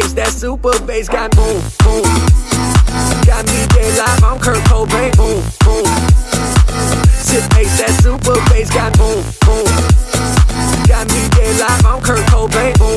bass, that super bass got boom, boom. Got me dead live, I'm Kurt Cobain, boom, boom. Sit bass, that super bass got boom, boom. Got me dead live, I'm Kurt Cobain, boom.